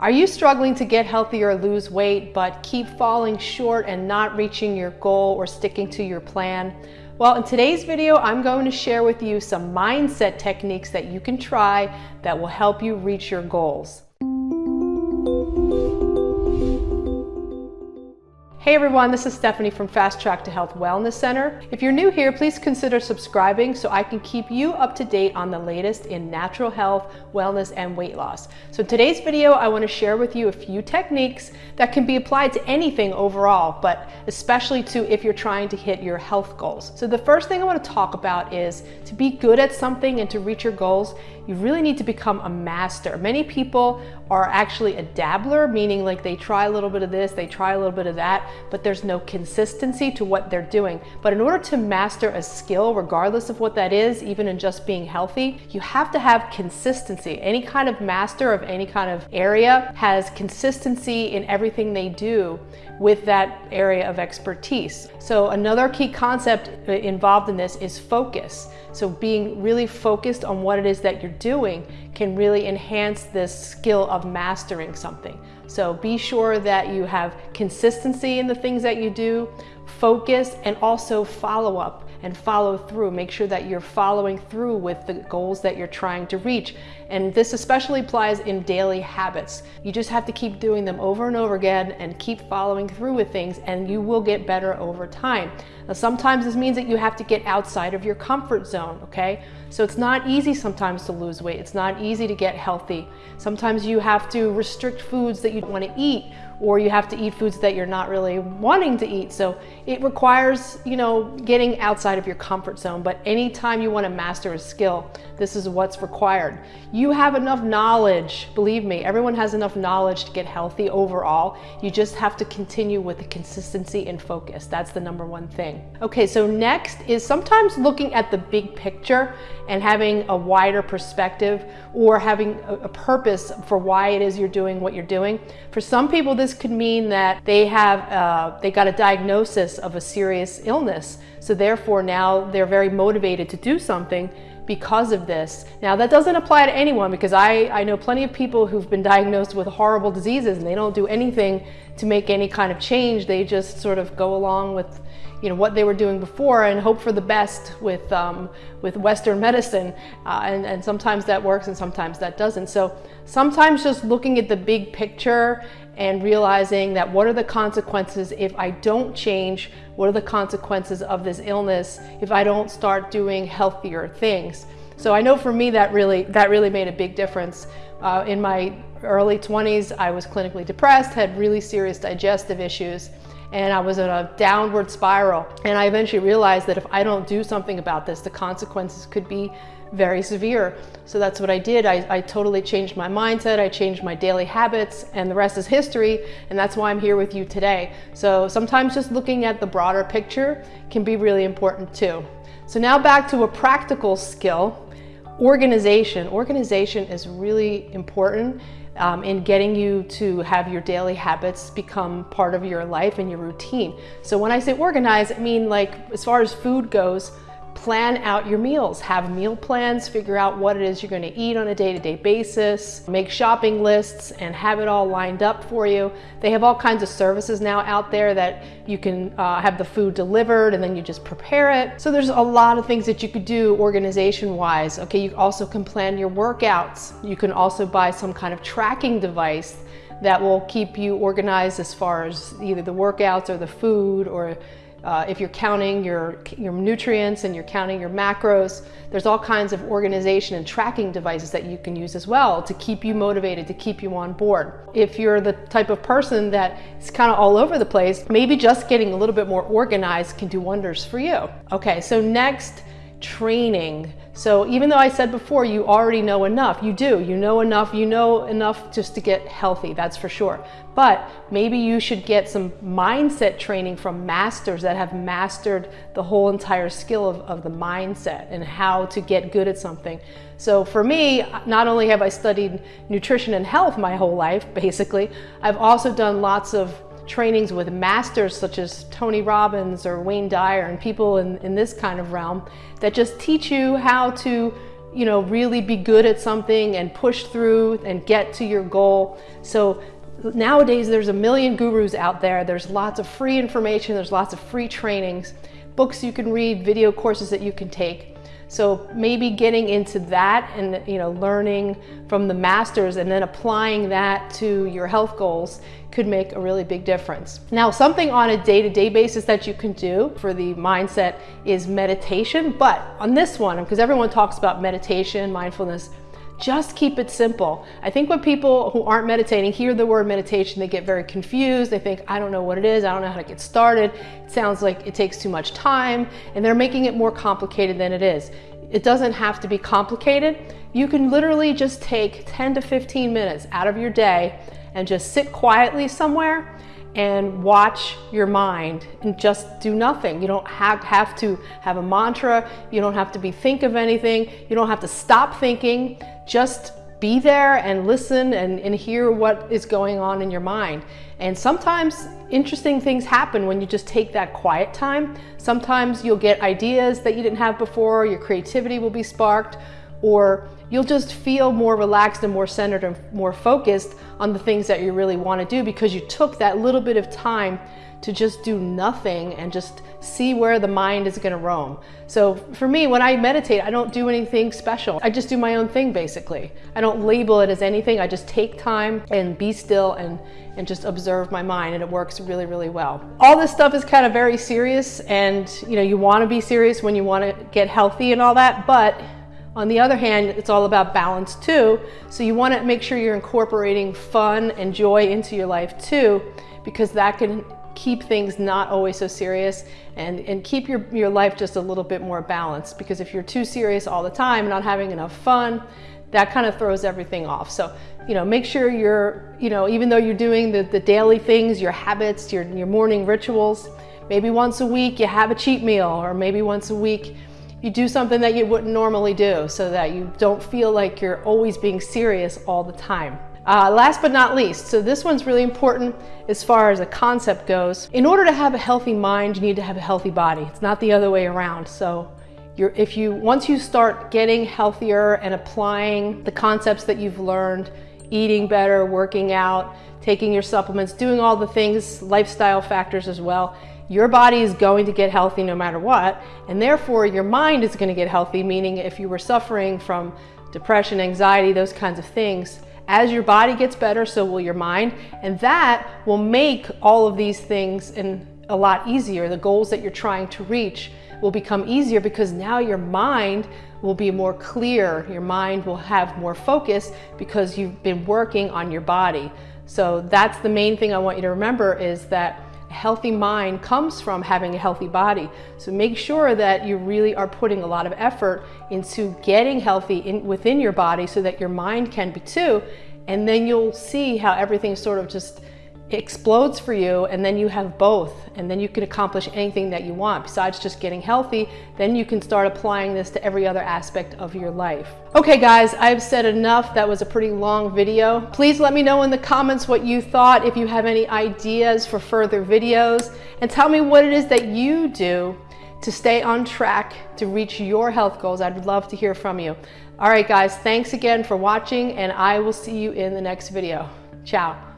Are you struggling to get healthy or lose weight, but keep falling short and not reaching your goal or sticking to your plan? Well, in today's video, I'm going to share with you some mindset techniques that you can try that will help you reach your goals. Hey everyone, this is Stephanie from Fast Track to Health Wellness Center. If you're new here, please consider subscribing so I can keep you up to date on the latest in natural health, wellness, and weight loss. So in today's video, I want to share with you a few techniques that can be applied to anything overall, but especially to if you're trying to hit your health goals. So the first thing I want to talk about is to be good at something and to reach your goals, you really need to become a master. Many people are actually a dabbler, meaning like they try a little bit of this, they try a little bit of that, but there's no consistency to what they're doing. But in order to master a skill, regardless of what that is, even in just being healthy, you have to have consistency. Any kind of master of any kind of area has consistency in everything they do with that area of expertise. So another key concept uh, involved in this is focus. So being really focused on what it is that you're doing can really enhance this skill of mastering something. So be sure that you have consistency in the things that you do, focus, and also follow up and follow through. Make sure that you're following through with the goals that you're trying to reach. And this especially applies in daily habits. You just have to keep doing them over and over again and keep following through with things and you will get better over time. Now, sometimes this means that you have to get outside of your comfort zone, okay? So it's not easy sometimes to lose weight. It's not easy to get healthy. Sometimes you have to restrict foods that you want to eat or you have to eat foods that you're not really wanting to eat. So it requires, you know, getting outside of your comfort zone. But anytime you want to master a skill, this is what's required. You have enough knowledge, believe me, everyone has enough knowledge to get healthy overall. You just have to continue with the consistency and focus. That's the number one thing. Okay, so next is sometimes looking at the big picture and having a wider perspective or having a, a purpose for why it is you're doing what you're doing. For some people, this could mean that they have, uh, they got a diagnosis of a serious illness. So therefore now they're very motivated to do something because of this. Now that doesn't apply to anyone because I, I know plenty of people who've been diagnosed with horrible diseases and they don't do anything to make any kind of change. They just sort of go along with you know what they were doing before and hope for the best with um, with Western medicine uh, and, and sometimes that works and sometimes that doesn't so sometimes just looking at the big picture and realizing that what are the consequences if I don't change? What are the consequences of this illness if I don't start doing healthier things? So I know for me that really that really made a big difference. Uh, in my early 20s I was clinically depressed had really serious digestive issues and I was in a downward spiral. And I eventually realized that if I don't do something about this, the consequences could be very severe. So that's what I did. I, I, totally changed my mindset. I changed my daily habits and the rest is history. And that's why I'm here with you today. So sometimes just looking at the broader picture can be really important too. So now back to a practical skill, organization. Organization is really important um, in getting you to have your daily habits become part of your life and your routine. So when I say organize, I mean like as far as food goes, plan out your meals. Have meal plans, figure out what it is you're gonna eat on a day-to-day -day basis, make shopping lists and have it all lined up for you. They have all kinds of services now out there that you can uh, have the food delivered and then you just prepare it. So there's a lot of things that you could do organization-wise. Okay, you also can plan your workouts. You can also buy some kind of tracking device that will keep you organized as far as either the workouts or the food or uh, if you're counting your, your nutrients and you're counting your macros, there's all kinds of organization and tracking devices that you can use as well to keep you motivated, to keep you on board. If you're the type of person that is kind of all over the place, maybe just getting a little bit more organized can do wonders for you. Okay, so next, training. So even though I said before, you already know enough, you do, you know enough, you know enough just to get healthy, that's for sure. But maybe you should get some mindset training from masters that have mastered the whole entire skill of, of the mindset and how to get good at something. So for me, not only have I studied nutrition and health my whole life, basically, I've also done lots of trainings with masters such as Tony Robbins or Wayne Dyer and people in, in this kind of realm that just teach you how to you know, really be good at something and push through and get to your goal. So nowadays there's a million gurus out there. There's lots of free information. There's lots of free trainings, books you can read, video courses that you can take. So maybe getting into that and you know learning from the masters and then applying that to your health goals could make a really big difference. Now, something on a day-to-day -day basis that you can do for the mindset is meditation, but on this one, because everyone talks about meditation, mindfulness, just keep it simple. I think when people who aren't meditating hear the word meditation, they get very confused. They think, I don't know what it is. I don't know how to get started. It sounds like it takes too much time and they're making it more complicated than it is. It doesn't have to be complicated. You can literally just take 10 to 15 minutes out of your day and just sit quietly somewhere and watch your mind and just do nothing. You don't have, have to have a mantra. You don't have to be think of anything. You don't have to stop thinking. Just be there and listen and, and hear what is going on in your mind. And sometimes interesting things happen when you just take that quiet time. Sometimes you'll get ideas that you didn't have before, your creativity will be sparked, or you'll just feel more relaxed and more centered and more focused on the things that you really want to do because you took that little bit of time to just do nothing and just see where the mind is going to roam. So for me, when I meditate, I don't do anything special. I just do my own thing, basically. I don't label it as anything. I just take time and be still and, and just observe my mind and it works really, really well. All this stuff is kind of very serious and you know, you want to be serious when you want to get healthy and all that, but on the other hand, it's all about balance too. So you want to make sure you're incorporating fun and joy into your life too, because that can keep things not always so serious and, and keep your, your life just a little bit more balanced. Because if you're too serious all the time, not having enough fun, that kind of throws everything off. So, you know, make sure you're, you know, even though you're doing the, the daily things, your habits, your, your morning rituals, maybe once a week you have a cheat meal or maybe once a week you do something that you wouldn't normally do so that you don't feel like you're always being serious all the time. Uh, last but not least, so this one's really important as far as a concept goes. In order to have a healthy mind, you need to have a healthy body. It's not the other way around. So you're, if you, once you start getting healthier and applying the concepts that you've learned, eating better, working out, taking your supplements, doing all the things, lifestyle factors as well, your body is going to get healthy no matter what, and therefore your mind is going to get healthy, meaning if you were suffering from depression, anxiety, those kinds of things, as your body gets better, so will your mind, and that will make all of these things in a lot easier. The goals that you're trying to reach will become easier because now your mind will be more clear. Your mind will have more focus because you've been working on your body. So that's the main thing I want you to remember is that healthy mind comes from having a healthy body. So make sure that you really are putting a lot of effort into getting healthy in, within your body so that your mind can be too. And then you'll see how everything sort of just explodes for you and then you have both and then you can accomplish anything that you want besides just getting healthy. Then you can start applying this to every other aspect of your life. Okay guys I've said enough. That was a pretty long video. Please let me know in the comments what you thought if you have any ideas for further videos. And tell me what it is that you do to stay on track to reach your health goals. I'd love to hear from you. All right guys thanks again for watching and I will see you in the next video. Ciao